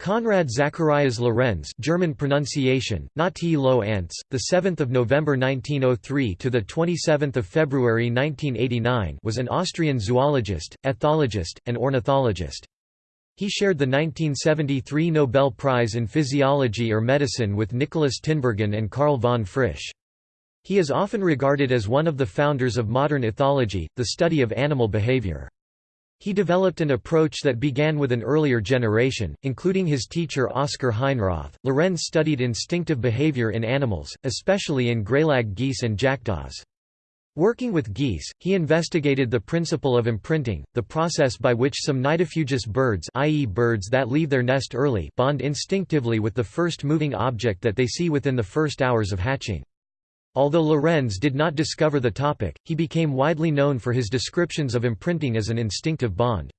Konrad Zacharias Lorenz German pronunciation, Nati Lo Ants, the 7th of November 1903 to the 27th of February 1989 was an Austrian zoologist, ethologist, and ornithologist. He shared the 1973 Nobel Prize in Physiology or Medicine with Nicholas Tinbergen and Karl von Frisch. He is often regarded as one of the founders of modern ethology, the study of animal behavior. He developed an approach that began with an earlier generation, including his teacher Oscar Heinroth. Lorenz studied instinctive behavior in animals, especially in greylag geese and jackdaws. Working with geese, he investigated the principle of imprinting, the process by which some nidifugous birds i.e. birds that leave their nest early bond instinctively with the first moving object that they see within the first hours of hatching. Although Lorenz did not discover the topic, he became widely known for his descriptions of imprinting as an instinctive bond.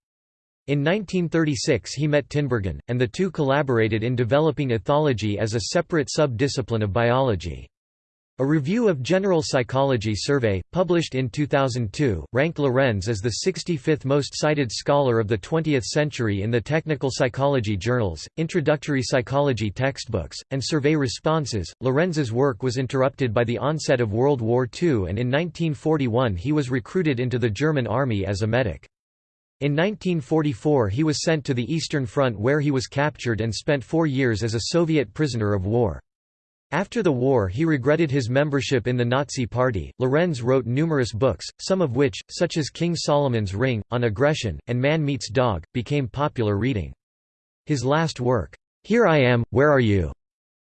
In 1936 he met Tinbergen, and the two collaborated in developing ethology as a separate sub-discipline of biology. A review of General Psychology survey, published in 2002, ranked Lorenz as the 65th most cited scholar of the 20th century in the technical psychology journals, introductory psychology textbooks, and survey responses. Lorenz's work was interrupted by the onset of World War II and in 1941 he was recruited into the German army as a medic. In 1944 he was sent to the Eastern Front where he was captured and spent four years as a Soviet prisoner of war. After the war he regretted his membership in the Nazi Party. Lorenz wrote numerous books, some of which, such as King Solomon's Ring, On Aggression, and Man Meets Dog, became popular reading. His last work, Here I Am, Where Are You?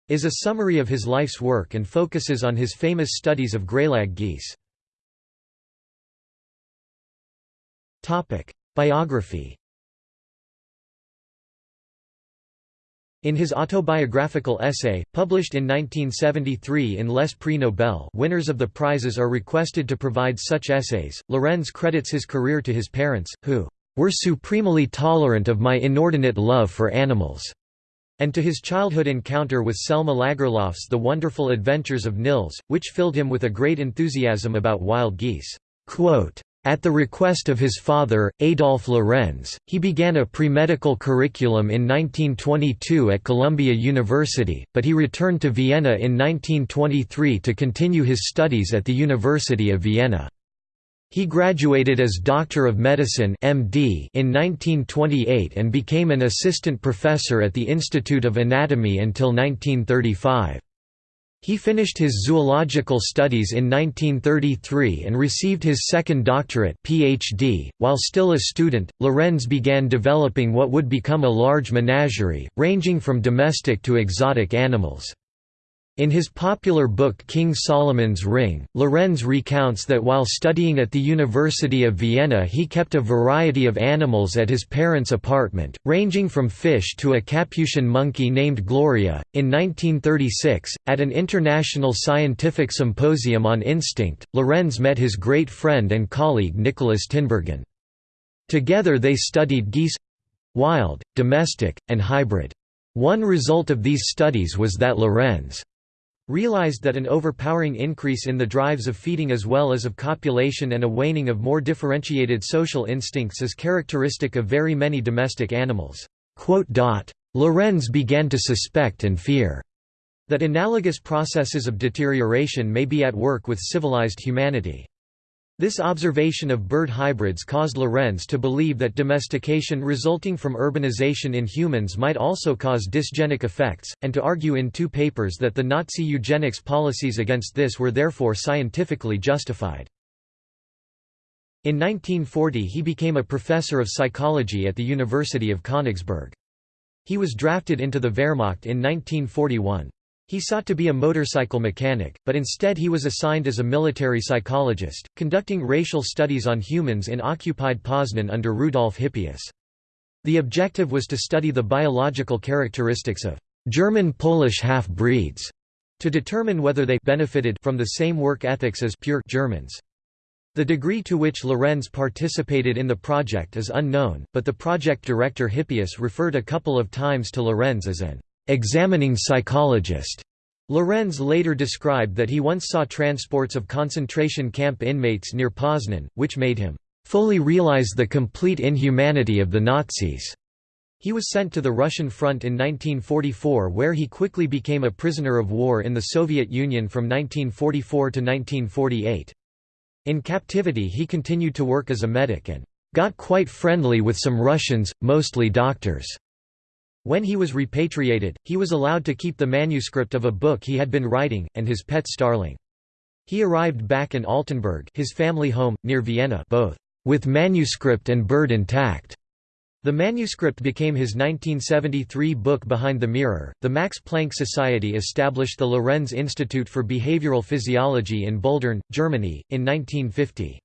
is a summary of his life's work and focuses on his famous studies of greylag geese. Biography In his autobiographical essay, published in 1973 in Les Prix Nobel winners of the prizes are requested to provide such essays, Lorenz credits his career to his parents, who "...were supremely tolerant of my inordinate love for animals." and to his childhood encounter with Selma Lagerlof's The Wonderful Adventures of Nils, which filled him with a great enthusiasm about wild geese. Quote, at the request of his father, Adolf Lorenz, he began a pre-medical curriculum in 1922 at Columbia University, but he returned to Vienna in 1923 to continue his studies at the University of Vienna. He graduated as Doctor of Medicine MD in 1928 and became an assistant professor at the Institute of Anatomy until 1935. He finished his zoological studies in 1933 and received his second doctorate PhD. .While still a student, Lorenz began developing what would become a large menagerie, ranging from domestic to exotic animals. In his popular book King Solomon's Ring, Lorenz recounts that while studying at the University of Vienna he kept a variety of animals at his parents' apartment, ranging from fish to a Capuchin monkey named Gloria. In 1936, at an international scientific symposium on instinct, Lorenz met his great friend and colleague Nicholas Tinbergen. Together they studied geese—wild, domestic, and hybrid. One result of these studies was that Lorenz realized that an overpowering increase in the drives of feeding as well as of copulation and a waning of more differentiated social instincts is characteristic of very many domestic animals. Lorenz began to suspect and fear that analogous processes of deterioration may be at work with civilized humanity. This observation of bird hybrids caused Lorenz to believe that domestication resulting from urbanization in humans might also cause dysgenic effects, and to argue in two papers that the Nazi eugenics policies against this were therefore scientifically justified. In 1940 he became a professor of psychology at the University of Königsberg. He was drafted into the Wehrmacht in 1941. He sought to be a motorcycle mechanic, but instead he was assigned as a military psychologist, conducting racial studies on humans in occupied Poznan under Rudolf Hippius. The objective was to study the biological characteristics of German-Polish half-breeds, to determine whether they benefited from the same work ethics as pure Germans. The degree to which Lorenz participated in the project is unknown, but the project director Hippius referred a couple of times to Lorenz as an examining psychologist. Lorenz later described that he once saw transports of concentration camp inmates near Poznan, which made him fully realize the complete inhumanity of the Nazis. He was sent to the Russian front in 1944 where he quickly became a prisoner of war in the Soviet Union from 1944 to 1948. In captivity he continued to work as a medic and got quite friendly with some Russians, mostly doctors. When he was repatriated, he was allowed to keep the manuscript of a book he had been writing, and his pet starling. He arrived back in Altenburg his family home, near Vienna both with manuscript and bird intact. The manuscript became his 1973 book Behind the Mirror. The Max Planck Society established the Lorenz Institute for Behavioral Physiology in Buldern, Germany, in 1950.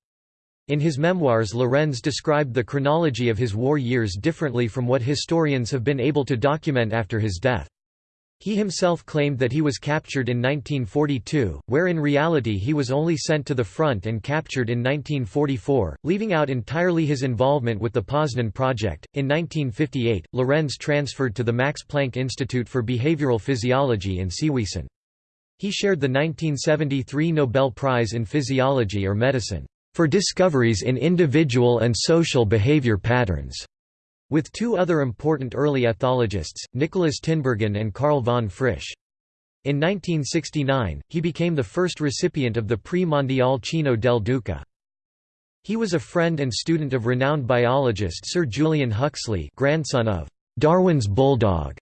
In his memoirs Lorenz described the chronology of his war years differently from what historians have been able to document after his death. He himself claimed that he was captured in 1942, where in reality he was only sent to the front and captured in 1944, leaving out entirely his involvement with the Poznan Project. In 1958, Lorenz transferred to the Max Planck Institute for Behavioral Physiology in Seewiesen. He shared the 1973 Nobel Prize in Physiology or Medicine for discoveries in individual and social behavior patterns with two other important early ethologists, Nicholas Tinbergen and Karl von Frisch. In 1969, he became the first recipient of the Prix Mondial Cino del Duca. He was a friend and student of renowned biologist Sir Julian Huxley grandson of Darwin's bulldog,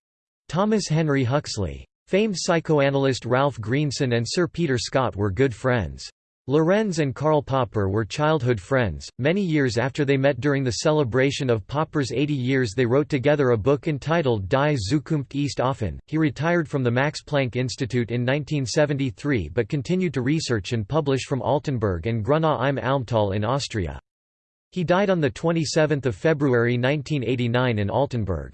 Thomas Henry Huxley. Famed psychoanalyst Ralph Greenson and Sir Peter Scott were good friends. Lorenz and Karl Popper were childhood friends. Many years after they met during the celebration of Popper's 80 years, they wrote together a book entitled Die Zukunft ist offen. He retired from the Max Planck Institute in 1973 but continued to research and publish from Altenburg and Grunau im Almtal in Austria. He died on 27 February 1989 in Altenburg.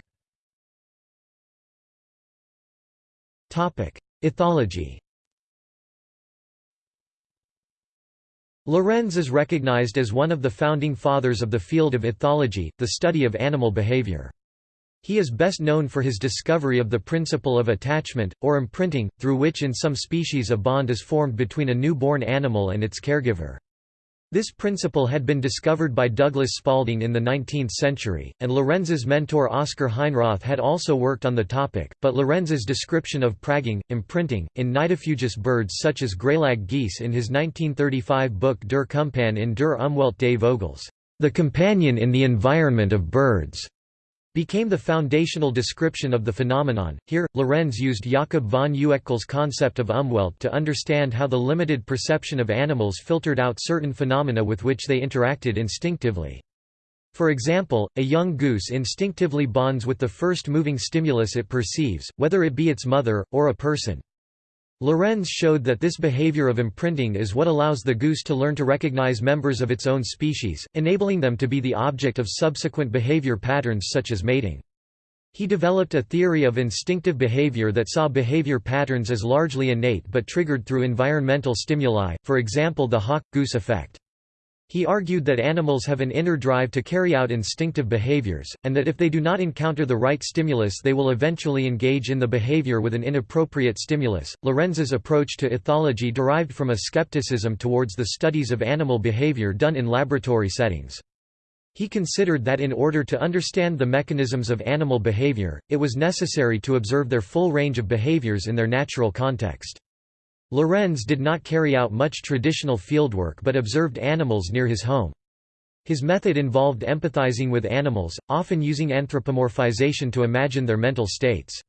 Ethology Lorenz is recognized as one of the founding fathers of the field of ethology, the study of animal behavior. He is best known for his discovery of the principle of attachment, or imprinting, through which in some species a bond is formed between a newborn animal and its caregiver. This principle had been discovered by Douglas Spalding in the 19th century, and Lorenz's mentor Oskar Heinroth had also worked on the topic, but Lorenz's description of Prägung, imprinting, in nidifugous birds such as greylag geese in his 1935 book Der Kumpan in der Umwelt des Vogels, The Companion in the Environment of Birds, became the foundational description of the phenomenon. Here, Lorenz used Jakob von Uexküll's concept of Umwelt to understand how the limited perception of animals filtered out certain phenomena with which they interacted instinctively. For example, a young goose instinctively bonds with the first moving stimulus it perceives, whether it be its mother, or a person. Lorenz showed that this behavior of imprinting is what allows the goose to learn to recognize members of its own species, enabling them to be the object of subsequent behavior patterns such as mating. He developed a theory of instinctive behavior that saw behavior patterns as largely innate but triggered through environmental stimuli, for example the hawk-goose effect. He argued that animals have an inner drive to carry out instinctive behaviors, and that if they do not encounter the right stimulus they will eventually engage in the behavior with an inappropriate stimulus. Lorenz's approach to ethology derived from a skepticism towards the studies of animal behavior done in laboratory settings. He considered that in order to understand the mechanisms of animal behavior, it was necessary to observe their full range of behaviors in their natural context. Lorenz did not carry out much traditional fieldwork but observed animals near his home. His method involved empathizing with animals, often using anthropomorphization to imagine their mental states.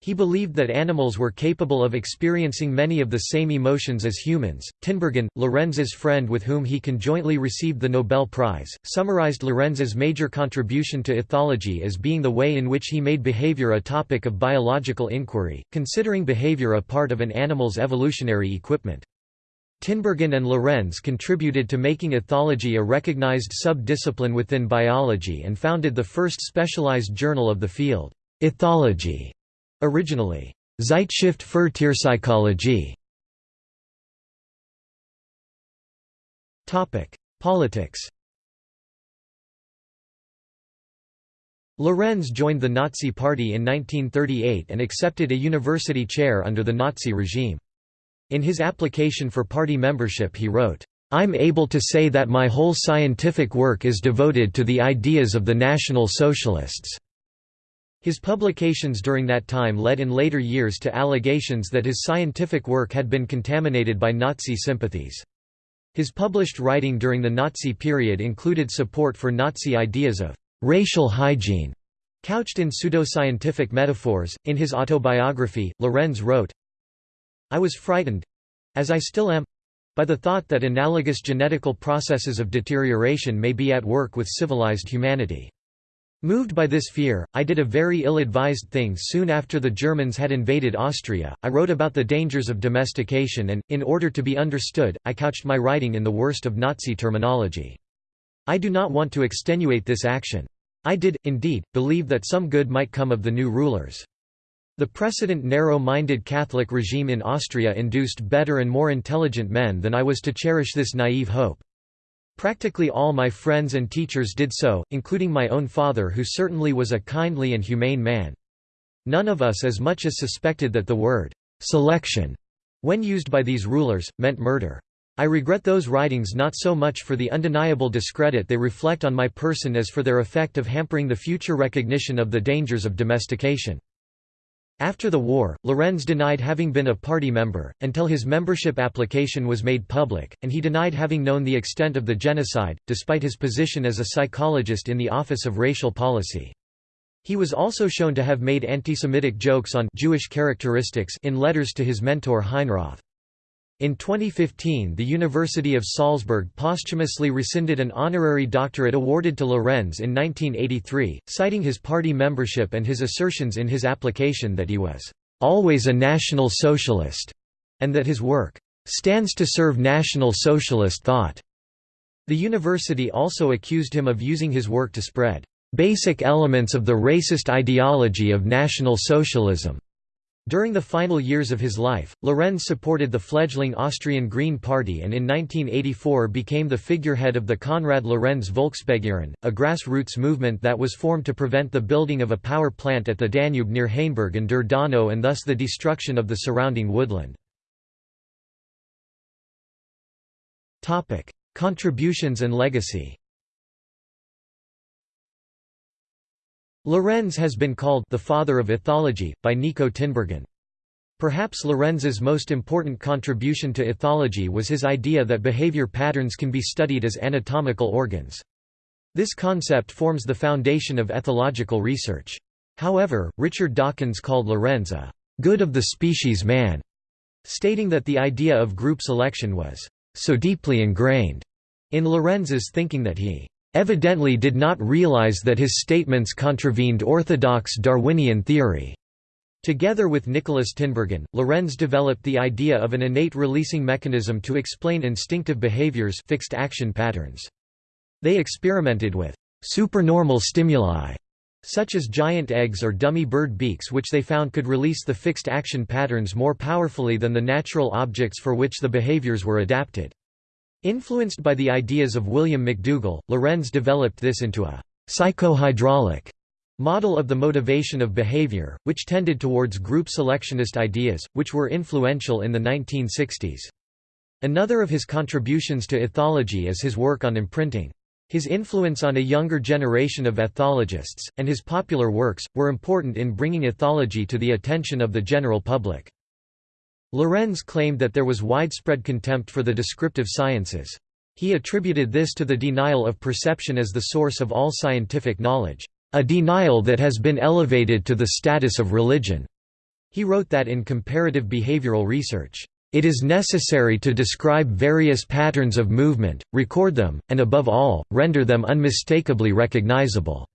He believed that animals were capable of experiencing many of the same emotions as humans. Tinbergen, Lorenz's friend with whom he conjointly received the Nobel Prize, summarized Lorenz's major contribution to ethology as being the way in which he made behavior a topic of biological inquiry, considering behavior a part of an animal's evolutionary equipment. Tinbergen and Lorenz contributed to making ethology a recognized sub-discipline within biology and founded the first specialized journal of the field, Ethology. Originally, Zeitschrift für Tierpsychologie. Politics Lorenz joined the Nazi Party in 1938 and accepted a university chair under the Nazi regime. In his application for party membership he wrote, "'I'm able to say that my whole scientific work is devoted to the ideas of the National Socialists.' His publications during that time led in later years to allegations that his scientific work had been contaminated by Nazi sympathies. His published writing during the Nazi period included support for Nazi ideas of racial hygiene, couched in pseudoscientific metaphors. In his autobiography, Lorenz wrote, I was frightened as I still am by the thought that analogous genetical processes of deterioration may be at work with civilized humanity. Moved by this fear, I did a very ill-advised thing soon after the Germans had invaded Austria, I wrote about the dangers of domestication and, in order to be understood, I couched my writing in the worst of Nazi terminology. I do not want to extenuate this action. I did, indeed, believe that some good might come of the new rulers. The precedent narrow-minded Catholic regime in Austria induced better and more intelligent men than I was to cherish this naive hope. Practically all my friends and teachers did so, including my own father who certainly was a kindly and humane man. None of us as much as suspected that the word, "'selection' when used by these rulers, meant murder. I regret those writings not so much for the undeniable discredit they reflect on my person as for their effect of hampering the future recognition of the dangers of domestication. After the war, Lorenz denied having been a party member, until his membership application was made public, and he denied having known the extent of the genocide, despite his position as a psychologist in the Office of Racial Policy. He was also shown to have made anti-Semitic jokes on Jewish characteristics in letters to his mentor Heinroth. In 2015 the University of Salzburg posthumously rescinded an honorary doctorate awarded to Lorenz in 1983, citing his party membership and his assertions in his application that he was "...always a National Socialist", and that his work "...stands to serve National Socialist thought." The university also accused him of using his work to spread "...basic elements of the racist ideology of National Socialism." During the final years of his life, Lorenz supported the fledgling Austrian Green Party and in 1984 became the figurehead of the Konrad Lorenz Volksbegehren, a grassroots movement that was formed to prevent the building of a power plant at the Danube near Hainburg an der Donau and thus the destruction of the surrounding woodland. Contributions and legacy Lorenz has been called the father of ethology, by Nico Tinbergen. Perhaps Lorenz's most important contribution to ethology was his idea that behavior patterns can be studied as anatomical organs. This concept forms the foundation of ethological research. However, Richard Dawkins called Lorenz a good of the species man, stating that the idea of group selection was so deeply ingrained in Lorenz's thinking that he evidently did not realize that his statements contravened orthodox Darwinian theory. Together with Nicholas Tinbergen, Lorenz developed the idea of an innate releasing mechanism to explain instinctive behaviors fixed action patterns. They experimented with supernormal stimuli, such as giant eggs or dummy bird beaks which they found could release the fixed action patterns more powerfully than the natural objects for which the behaviors were adapted. Influenced by the ideas of William McDougall, Lorenz developed this into a psychohydraulic model of the motivation of behavior, which tended towards group selectionist ideas, which were influential in the 1960s. Another of his contributions to ethology is his work on imprinting. His influence on a younger generation of ethologists, and his popular works, were important in bringing ethology to the attention of the general public. Lorenz claimed that there was widespread contempt for the descriptive sciences. He attributed this to the denial of perception as the source of all scientific knowledge, a denial that has been elevated to the status of religion. He wrote that in comparative behavioral research, it is necessary to describe various patterns of movement, record them, and above all, render them unmistakably recognizable.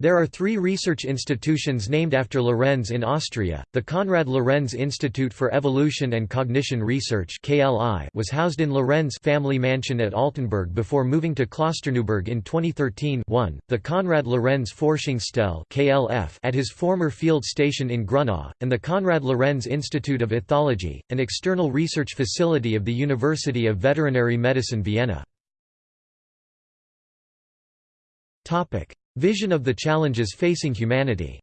There are three research institutions named after Lorenz in Austria. The Konrad Lorenz Institute for Evolution and Cognition Research (KLI) was housed in Lorenz family mansion at Altenburg before moving to Klosterneuburg in 2013. 1. The Konrad Lorenz Forschungsstelle (KLF) at his former field station in Grunau, and the Konrad Lorenz Institute of Ethology, an external research facility of the University of Veterinary Medicine Vienna. Topic: Vision of the challenges facing humanity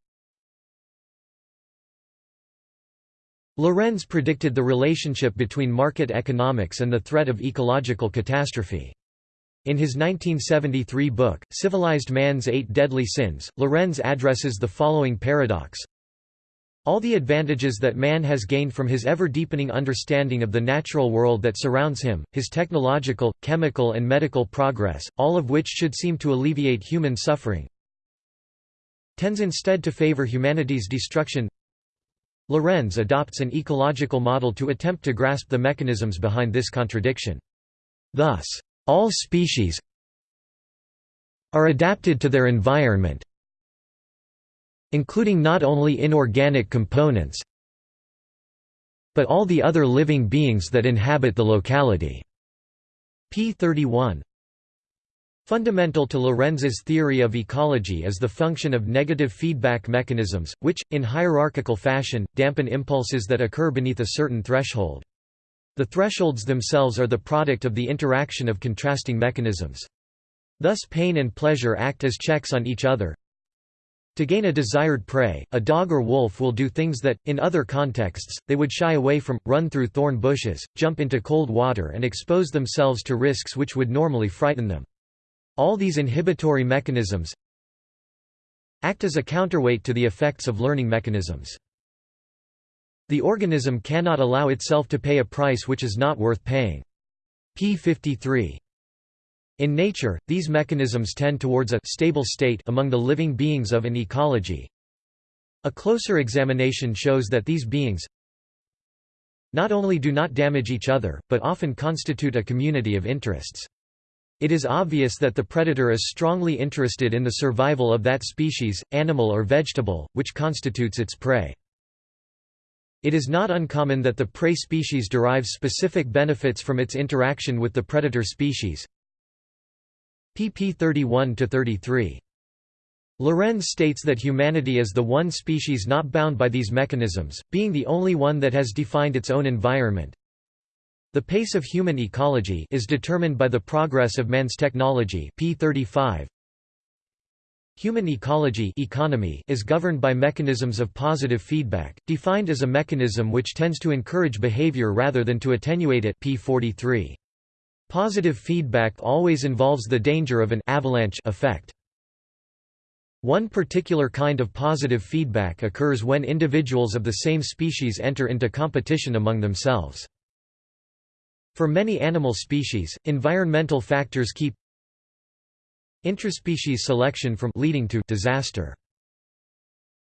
Lorenz predicted the relationship between market economics and the threat of ecological catastrophe. In his 1973 book, Civilized Man's Eight Deadly Sins, Lorenz addresses the following paradox. All the advantages that man has gained from his ever-deepening understanding of the natural world that surrounds him, his technological, chemical and medical progress, all of which should seem to alleviate human suffering, tends instead to favor humanity's destruction Lorenz adopts an ecological model to attempt to grasp the mechanisms behind this contradiction. Thus, all species are adapted to their environment including not only inorganic components but all the other living beings that inhabit the locality. p. 31 Fundamental to Lorenz's theory of ecology is the function of negative feedback mechanisms, which, in hierarchical fashion, dampen impulses that occur beneath a certain threshold. The thresholds themselves are the product of the interaction of contrasting mechanisms. Thus pain and pleasure act as checks on each other. To gain a desired prey, a dog or wolf will do things that, in other contexts, they would shy away from, run through thorn bushes, jump into cold water and expose themselves to risks which would normally frighten them. All these inhibitory mechanisms act as a counterweight to the effects of learning mechanisms. The organism cannot allow itself to pay a price which is not worth paying. p. 53. In nature, these mechanisms tend towards a stable state among the living beings of an ecology. A closer examination shows that these beings not only do not damage each other, but often constitute a community of interests. It is obvious that the predator is strongly interested in the survival of that species, animal or vegetable, which constitutes its prey. It is not uncommon that the prey species derives specific benefits from its interaction with the predator species. Pp 31–33. Lorenz states that humanity is the one species not bound by these mechanisms, being the only one that has defined its own environment, the pace of human ecology is determined by the progress of man's technology p 35. Human ecology economy is governed by mechanisms of positive feedback, defined as a mechanism which tends to encourage behavior rather than to attenuate it p 43. Positive feedback always involves the danger of an avalanche effect. One particular kind of positive feedback occurs when individuals of the same species enter into competition among themselves. For many animal species, environmental factors keep intraspecies selection from leading to disaster.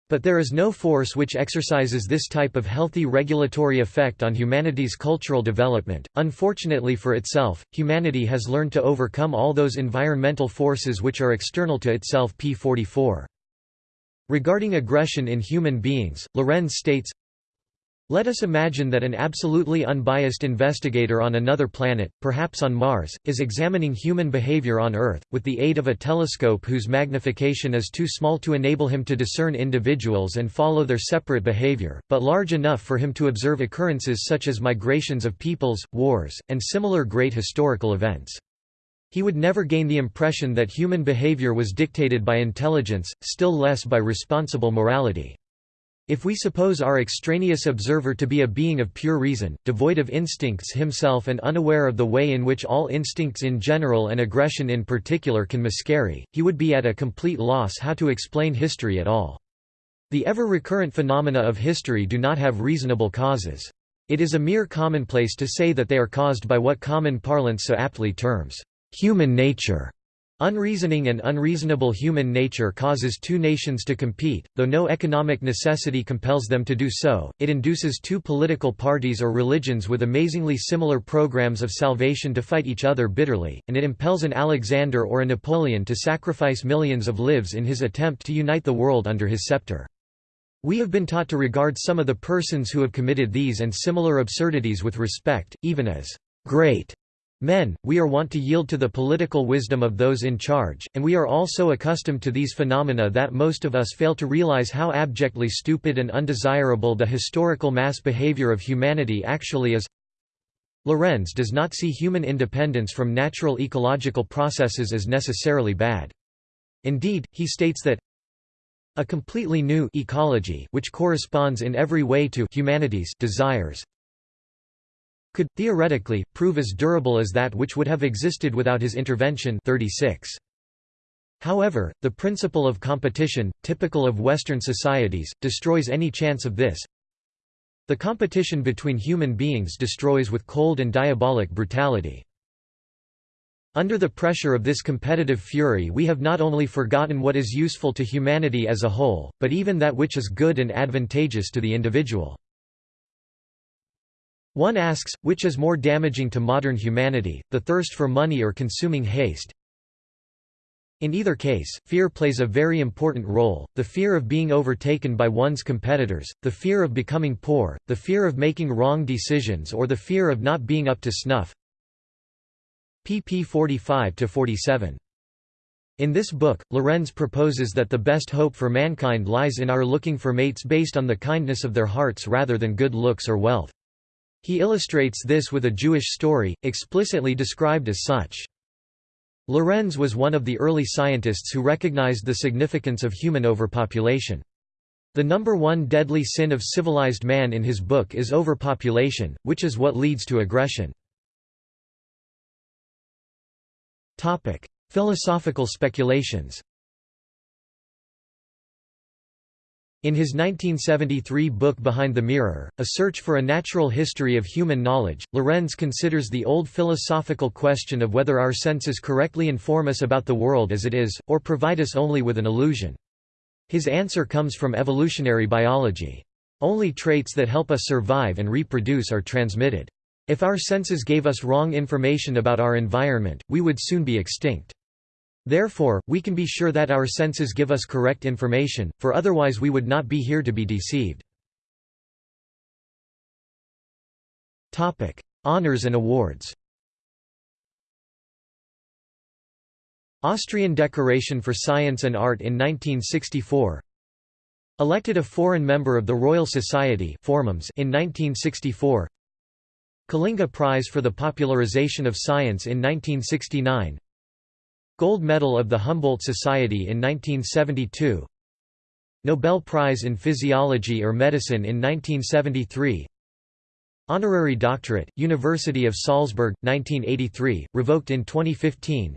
But there is no force which exercises this type of healthy regulatory effect on humanity's cultural development. Unfortunately for itself, humanity has learned to overcome all those environmental forces which are external to itself. p. 44. Regarding aggression in human beings, Lorenz states let us imagine that an absolutely unbiased investigator on another planet, perhaps on Mars, is examining human behavior on Earth, with the aid of a telescope whose magnification is too small to enable him to discern individuals and follow their separate behavior, but large enough for him to observe occurrences such as migrations of peoples, wars, and similar great historical events. He would never gain the impression that human behavior was dictated by intelligence, still less by responsible morality. If we suppose our extraneous observer to be a being of pure reason, devoid of instincts himself and unaware of the way in which all instincts in general and aggression in particular can miscarry, he would be at a complete loss how to explain history at all. The ever-recurrent phenomena of history do not have reasonable causes. It is a mere commonplace to say that they are caused by what common parlance so aptly terms, human nature. Unreasoning and unreasonable human nature causes two nations to compete, though no economic necessity compels them to do so, it induces two political parties or religions with amazingly similar programs of salvation to fight each other bitterly, and it impels an Alexander or a Napoleon to sacrifice millions of lives in his attempt to unite the world under his scepter. We have been taught to regard some of the persons who have committed these and similar absurdities with respect, even as great Men, we are wont to yield to the political wisdom of those in charge, and we are all so accustomed to these phenomena that most of us fail to realize how abjectly stupid and undesirable the historical mass behavior of humanity actually is. Lorenz does not see human independence from natural ecological processes as necessarily bad. Indeed, he states that a completely new ecology which corresponds in every way to humanity's desires could, theoretically, prove as durable as that which would have existed without his intervention 36. However, the principle of competition, typical of Western societies, destroys any chance of this. The competition between human beings destroys with cold and diabolic brutality. Under the pressure of this competitive fury we have not only forgotten what is useful to humanity as a whole, but even that which is good and advantageous to the individual. One asks, which is more damaging to modern humanity, the thirst for money or consuming haste? In either case, fear plays a very important role, the fear of being overtaken by one's competitors, the fear of becoming poor, the fear of making wrong decisions or the fear of not being up to snuff pp 45–47. In this book, Lorenz proposes that the best hope for mankind lies in our looking for mates based on the kindness of their hearts rather than good looks or wealth. He illustrates this with a Jewish story, explicitly described as such. Lorenz was one of the early scientists who recognized the significance of human overpopulation. The number one deadly sin of civilized man in his book is overpopulation, which is what leads to aggression. Philosophical speculations In his 1973 book Behind the Mirror, A Search for a Natural History of Human Knowledge, Lorenz considers the old philosophical question of whether our senses correctly inform us about the world as it is, or provide us only with an illusion. His answer comes from evolutionary biology. Only traits that help us survive and reproduce are transmitted. If our senses gave us wrong information about our environment, we would soon be extinct. Therefore, we can be sure that our senses give us correct information, for otherwise we would not be here to be deceived. Honours and awards. Austrian Decoration for Science and Art in 1964 Elected a foreign member of the Royal Society in 1964 Kalinga Prize for the Popularization of Science in 1969 Gold Medal of the Humboldt Society in 1972 Nobel Prize in Physiology or Medicine in 1973 Honorary Doctorate, University of Salzburg, 1983, revoked in 2015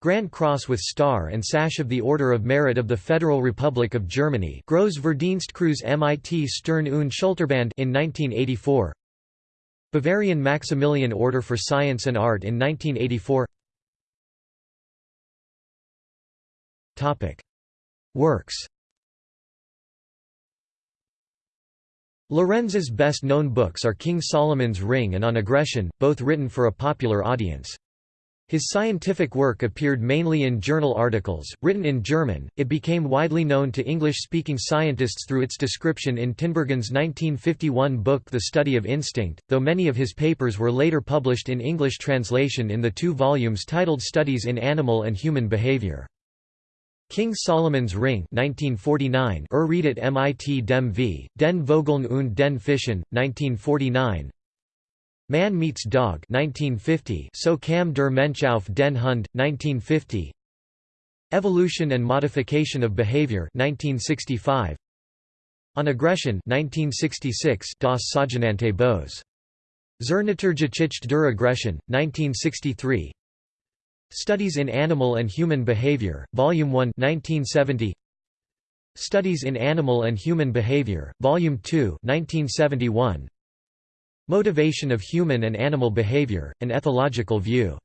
Grand Cross with Star and Sash of the Order of Merit of the Federal Republic of Germany. Groß Verdienstkreuz MIT Stern und Schulterband in 1984 Bavarian Maximilian Order for Science and Art in 1984 Works Lorenz's best-known books are King Solomon's Ring and On Aggression, both written for a popular audience. His scientific work appeared mainly in journal articles, written in German. It became widely known to English speaking scientists through its description in Tinbergen's 1951 book The Study of Instinct, though many of his papers were later published in English translation in the two volumes titled Studies in Animal and Human Behavior. King Solomon's Ring 1949 Erredet mit dem v, den Vogeln und den Fischen, 1949 Man Meets Dog 1950 So kam der Mensch auf den Hund, 1950 Evolution and Modification of Behavior 1965 On Aggression 1966 Das sogenannte Bose. Zur Naturgeschichte der Aggression, 1963 Studies in Animal and Human Behavior, Volume 1 1970. Studies in Animal and Human Behavior, Volume 2 1971. Motivation of Human and Animal Behavior, An Ethological View.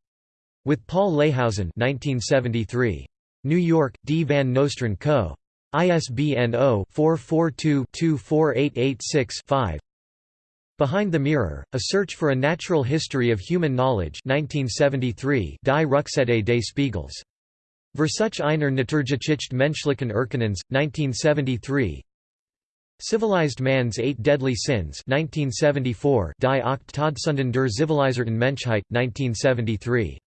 With Paul Leyhausen 1973. New York, D. Van Nostrand Co. ISBN 0-442-24886-5 Behind the Mirror, A Search for a Natural History of Human Knowledge 1973 Die Rückseite des Spiegels. Versuch einer Naturgeschichte menschlichen Erkennens, 1973 Civilized Man's Eight Deadly Sins 1974 Die acht Todsünden der zivilisierten Menschheit, 1973.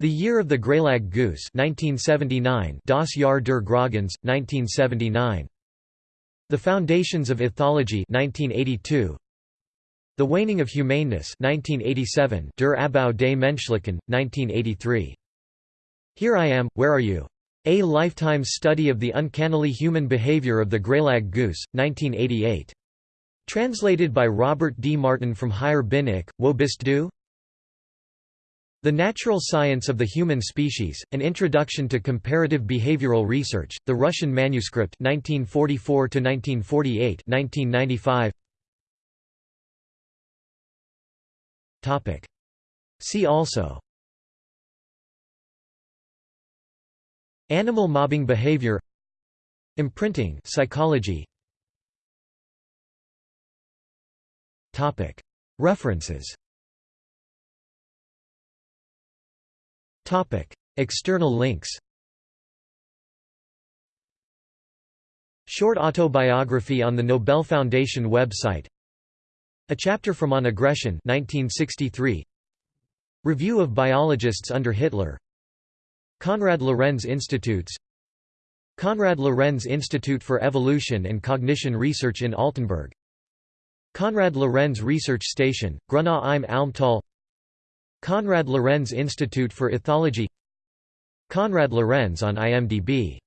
The Year of the Greylag Goose 1979 Das Jahr der Graugans, 1979. The Foundations of Ethology 1982 the Waning of Humaneness 1987 Der Abbau des Menschlichen, 1983. Here I Am, Where Are You? A Lifetime Study of the Uncannily Human Behavior of the Greylag Goose, 1988. Translated by Robert D. Martin from Hier bin ich, Wo bist du? The Natural Science of the Human Species, An Introduction to Comparative Behavioral Research, The Russian Manuscript 1944–1948 1995. See also. Animal mobbing behavior. Imprinting psychology. References. External links. Short autobiography on the Nobel Foundation website A chapter from On Aggression 1963 Review of biologists under Hitler. Konrad Lorenz Institutes. Konrad Lorenz Institute for Evolution and Cognition Research in Altenburg. Konrad Lorenz Research Station, Grunau im Almtal Konrad Lorenz Institute for Ethology. Konrad Lorenz on IMDb